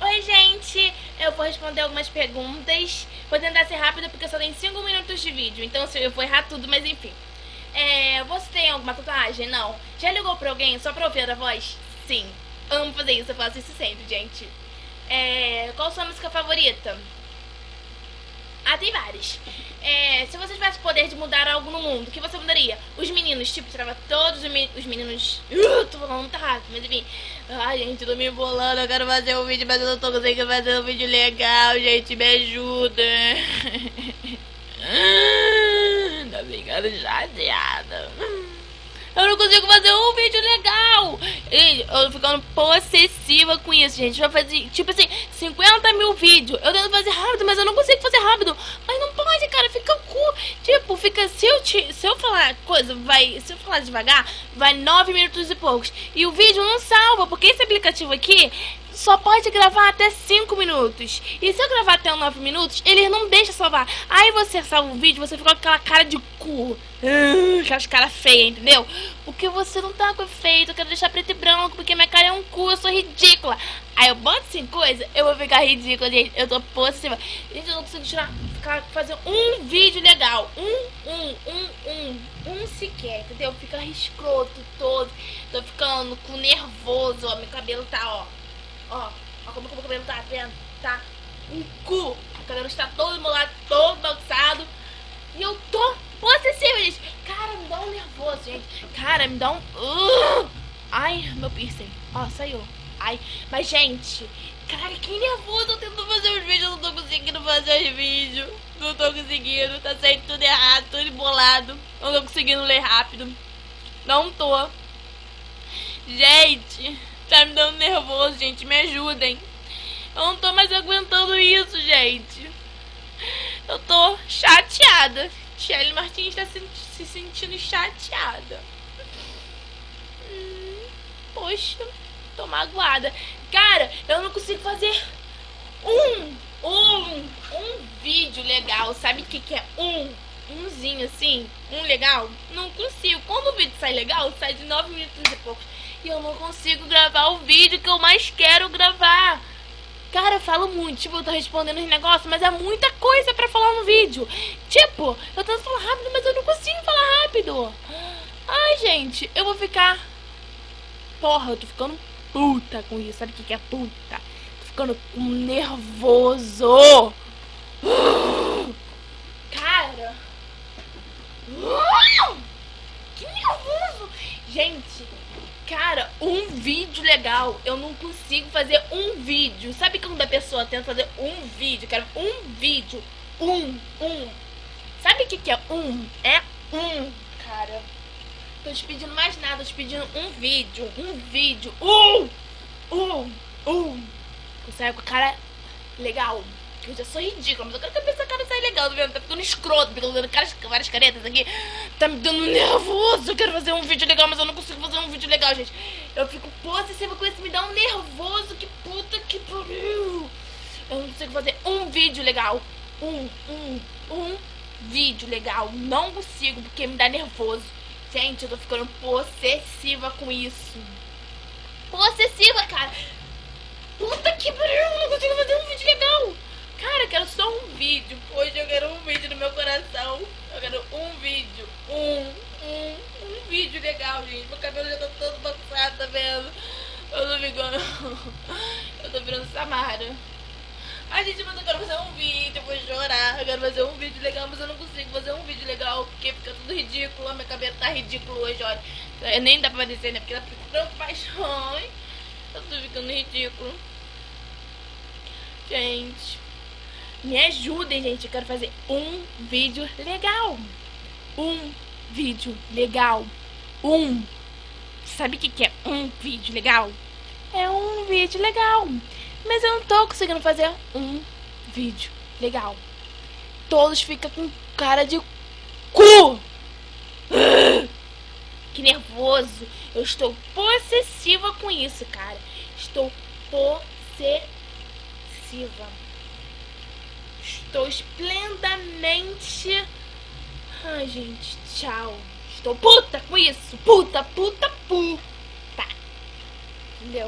Oi, gente! Eu vou responder algumas perguntas. Vou tentar ser rápida porque só tem 5 minutos de vídeo. Então eu vou errar tudo, mas enfim. É, você tem alguma tatuagem? Não. Já ligou pra alguém só pra ouvir a voz? Sim. Amo fazer isso, eu faço isso sempre, gente. É, qual sua música favorita? Ah, tem várias. É, se você tivesse o poder de mudar algo no mundo, o que você mudaria? Os meninos, tipo, tirava todos os, os meninos. Uh, tô falando muito rápido, mas enfim. Ai, gente, tô me embolando, eu quero fazer um vídeo, mas eu não tô conseguindo fazer um vídeo legal, gente, me ajuda. tá ficando chateada. Eu não consigo fazer um vídeo legal. Eu tô ficando possessiva com isso, gente. Vai fazer, tipo assim, 50 mil vídeos. Eu tento fazer rápido, mas eu não consigo fazer rápido. Mas não pode, cara. Fica cu. Tipo, fica. Se eu, te, se eu falar coisa, vai. Se eu falar devagar, vai 9 minutos e poucos. E o vídeo não salva, porque esse aplicativo aqui só pode gravar até 5 minutos. E se eu gravar até 9 minutos, ele não deixa salvar. Aí você salva o vídeo, você fica com aquela cara de cu. Uh, aquelas caras feias, entendeu? Porque você não tá com efeito, eu quero deixar preto e branco, porque minha cara é um cu, eu sou ridícula. Aí eu boto assim coisa, eu vou ficar ridícula, gente. Eu tô possessiva. Gente, eu não consigo tirar, ficar, fazer um vídeo legal. Um, um, um, um. Um sequer, entendeu? Fica escroto todo. Tô ficando com nervoso, ó. Meu cabelo tá, ó Ó, ó como, como o cabelo tá vendo? Tá um cu. O cabelo está todo molado, todo bagunçado. E eu tô possessiva, gente. Cara, me dá um nervoso, gente. Cara, me dá um... Uh! Ai, meu piercing. Ó, saiu. Ai, mas gente, cara, que nervoso. Eu tento fazer os vídeos, não tô conseguindo fazer os vídeos. Não tô conseguindo, tá saindo tudo errado, tudo embolado. Não tô conseguindo ler rápido. Não tô. Gente... Tá me dando nervoso, gente. Me ajudem. Eu não tô mais aguentando isso, gente. Eu tô chateada. Shelly Martins tá se, se sentindo chateada. Hum, poxa, tô magoada. Cara, eu não consigo fazer um, um, um vídeo legal. Sabe o que, que é um? Umzinho assim, um legal? Não consigo. Quando o vídeo sai legal, sai de 9 minutos e poucos e eu não consigo gravar o vídeo que eu mais quero gravar. Cara, eu falo muito, tipo, eu tô respondendo os negócios, mas é muita coisa pra falar no vídeo. Tipo, eu tento falar rápido, mas eu não consigo falar rápido. Ai, gente, eu vou ficar... Porra, eu tô ficando puta com isso. Sabe o que, é puta? Tô ficando nervoso. Cara... Que nervoso. Gente, Cara, um vídeo legal. Eu não consigo fazer um vídeo. Sabe quando a pessoa tenta fazer um vídeo? Quero um vídeo. Um, um. Sabe o que, que é um? É um, cara. Tô te pedindo mais nada, tô te pedindo um vídeo. Um vídeo. Um! Um! Um! Eu saio com a cara legal eu já sou ridícula, mas eu quero que a pessoa cara saia legal, tá vendo? Tá ficando escroto, ficando dando caras, várias caretas aqui. Tá me dando nervoso. Eu quero fazer um vídeo legal, mas eu não consigo fazer um vídeo legal, gente. Eu fico possessiva com isso, me dá um nervoso. Que puta que pariu. Eu não consigo fazer um vídeo legal. Um, um, um vídeo legal. Não consigo, porque me dá nervoso. Gente, eu tô ficando possessiva com isso. Possessiva, cara. Puta que pariu, eu não consigo fazer um vídeo legal. Cara, eu quero só um vídeo. Hoje eu quero um vídeo no meu coração. Eu quero um vídeo. Um, um, um vídeo legal, gente. Meu cabelo já tá todo bagunçado, tá vendo? Eu tô ficando. Eu tô virando Samara. Ai, gente, mas eu quero fazer um vídeo, eu vou chorar. Eu quero fazer um vídeo legal, mas eu não consigo fazer um vídeo legal porque fica tudo ridículo. Meu cabelo tá ridículo hoje, olha. Nem dá pra aparecer, né? Porque tá ficando paixão. Eu tô ficando ridículo. Gente. Me ajudem, gente. Eu quero fazer um vídeo legal. Um vídeo legal. Um. Sabe o que, que é um vídeo legal? É um vídeo legal. Não tô conseguindo fazer um vídeo legal. Todos ficam com cara de cu. Que nervoso. Eu estou possessiva com isso, cara. Estou possessiva. Estou esplendamente... Ai, gente, tchau. Estou puta com isso. Puta, puta, puta. Entendeu?